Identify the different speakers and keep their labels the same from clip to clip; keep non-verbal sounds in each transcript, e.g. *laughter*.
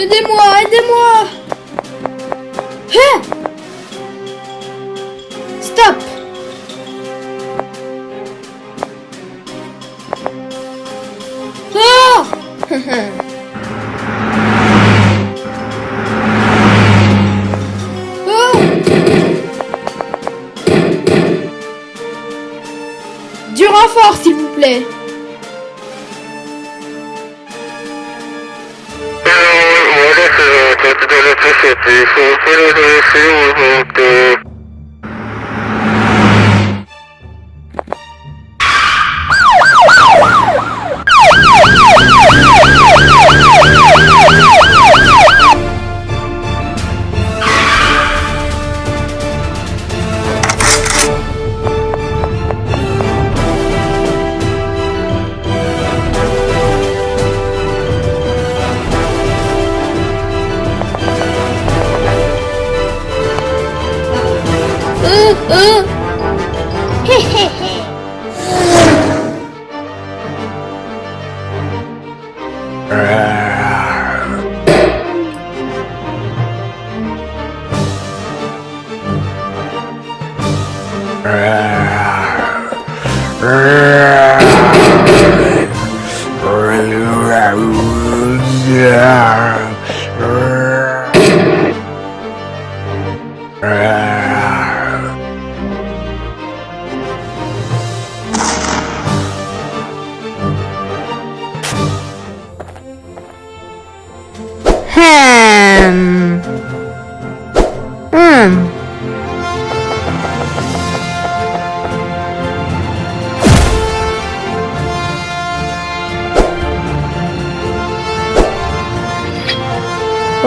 Speaker 1: Aidez-moi, aidez-moi. Hein Isso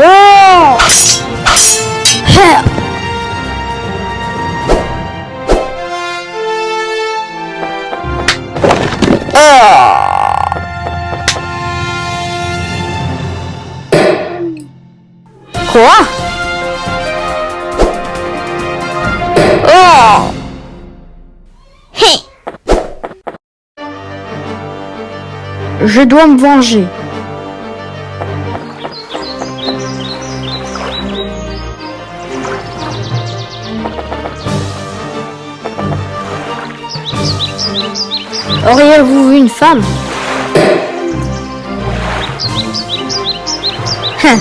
Speaker 1: Oh!
Speaker 2: Quoi? Oh Je dois me venger. Auriez-vous vu une femme Hein.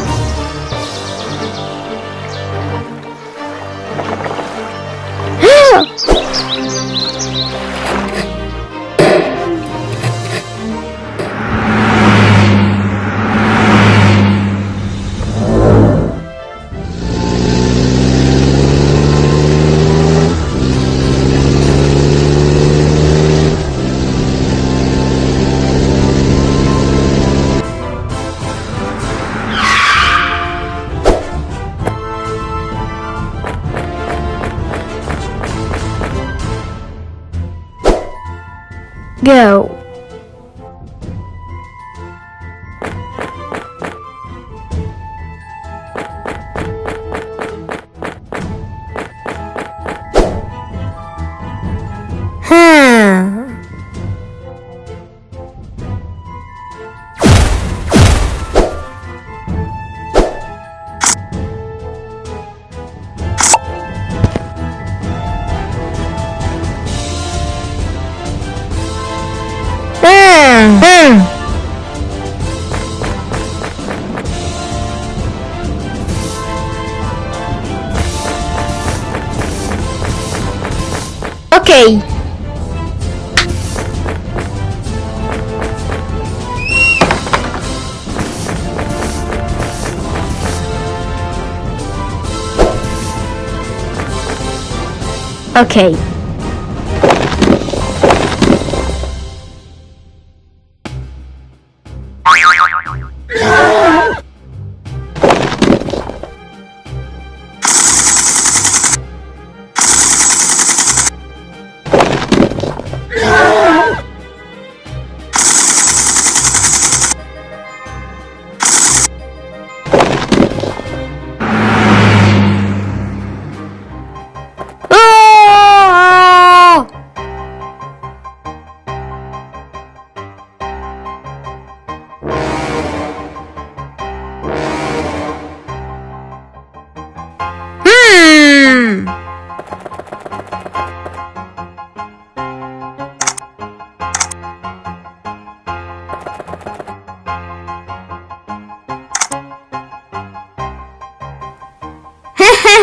Speaker 2: Go. Ok. Okay.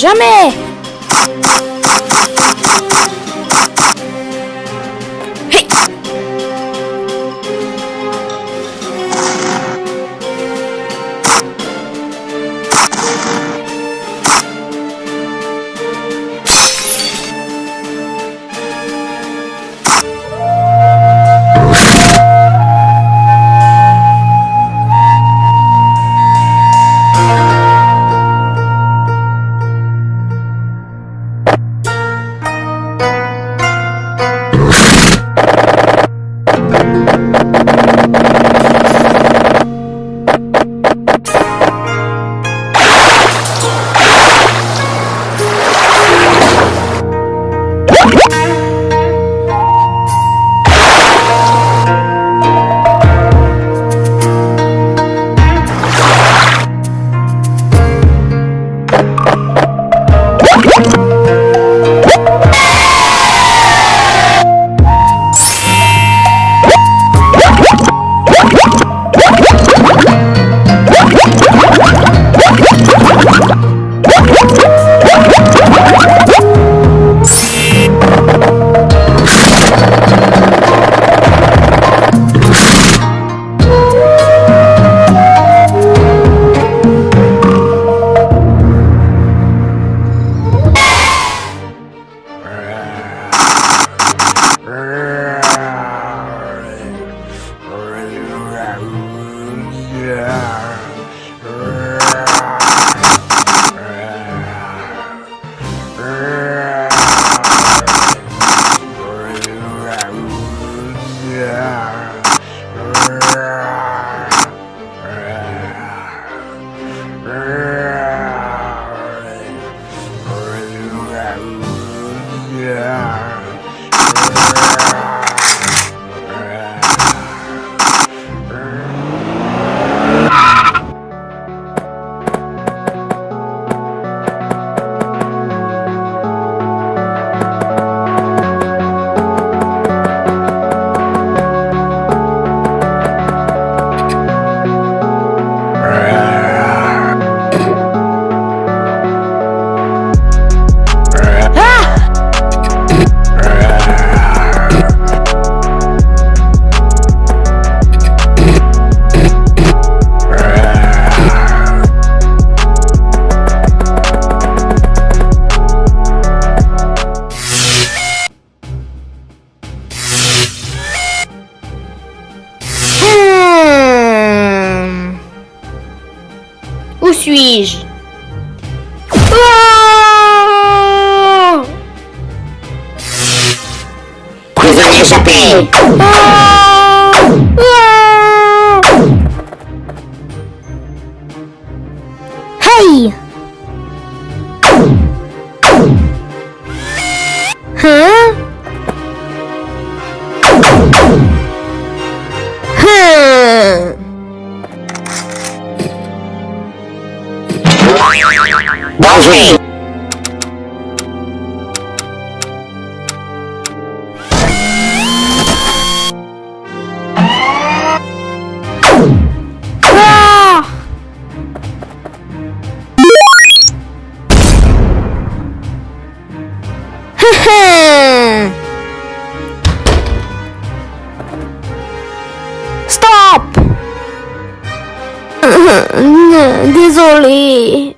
Speaker 2: Jamais
Speaker 3: suis-je? Ah
Speaker 4: Prisonnier échappé
Speaker 3: Ah
Speaker 2: Surely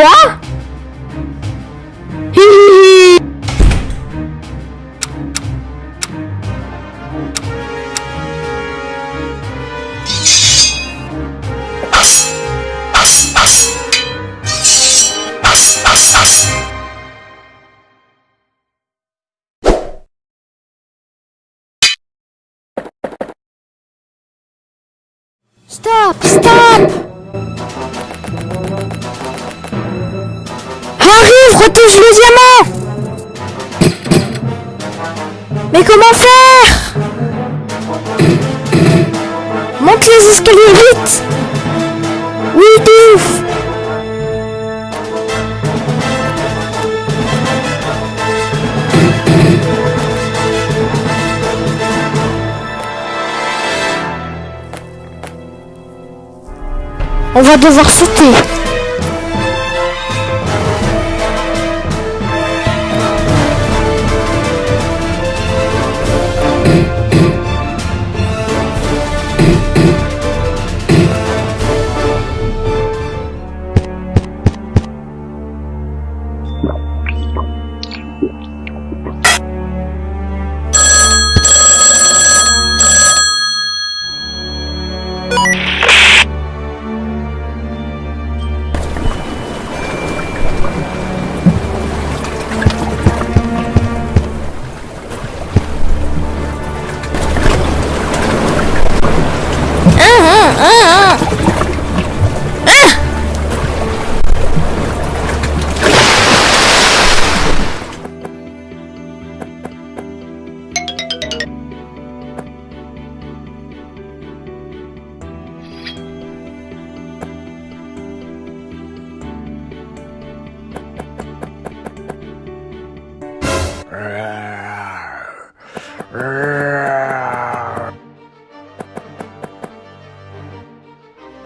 Speaker 2: quoi Stop! Stop! Arrive, retouche le diamant. Mais comment faire? Monte les escaliers vite. Oui, de ouf. On va devoir sauter.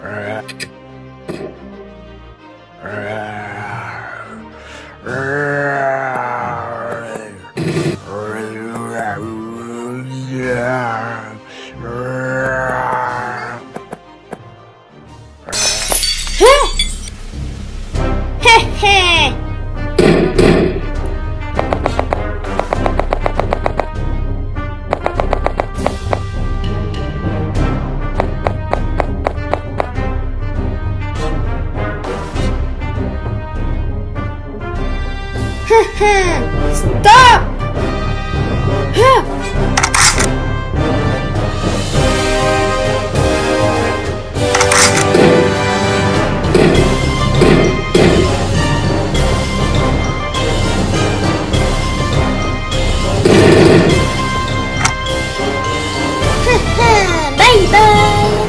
Speaker 2: Alright. Alright. Stop! *laughs* Bye-bye!